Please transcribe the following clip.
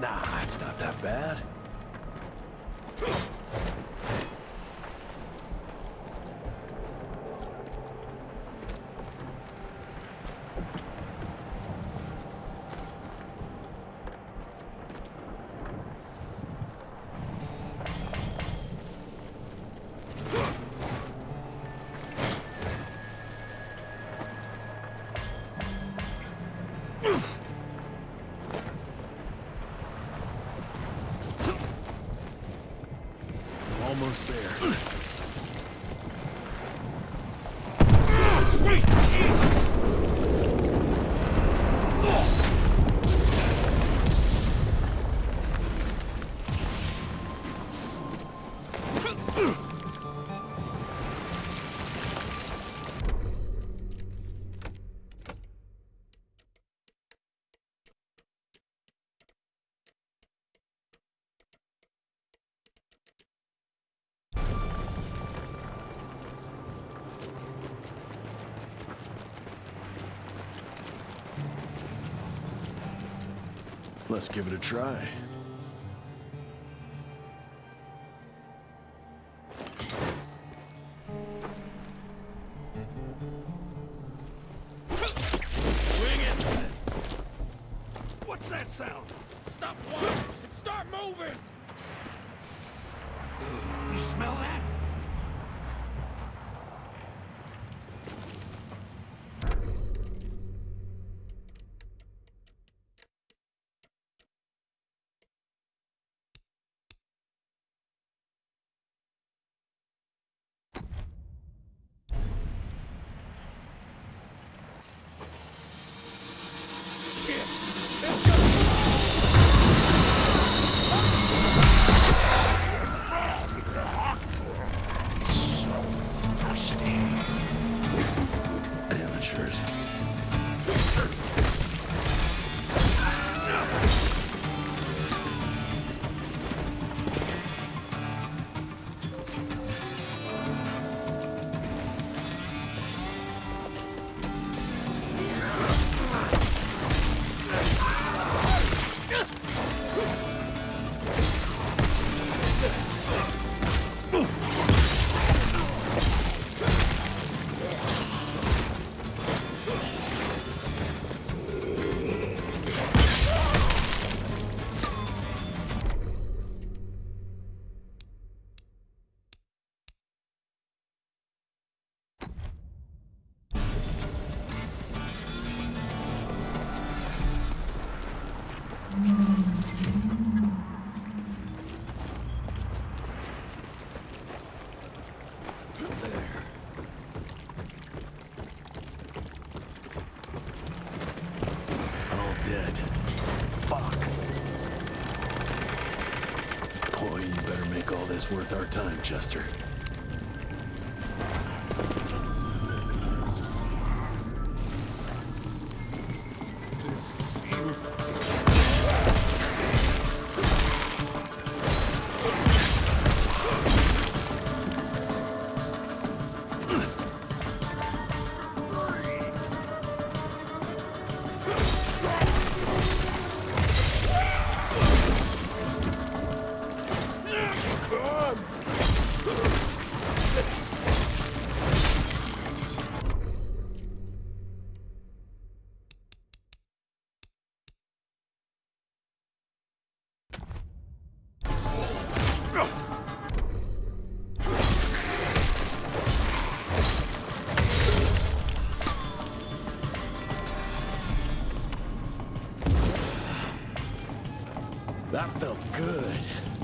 Nah, it's not that bad. Almost there. Let's give it a try. Swing it! What's that sound? Stop walking and start moving! You smell that? Shit! Let's go! Amateurs. There. All dead. Fuck. Boy, you better this worth our time, Chester. That felt good.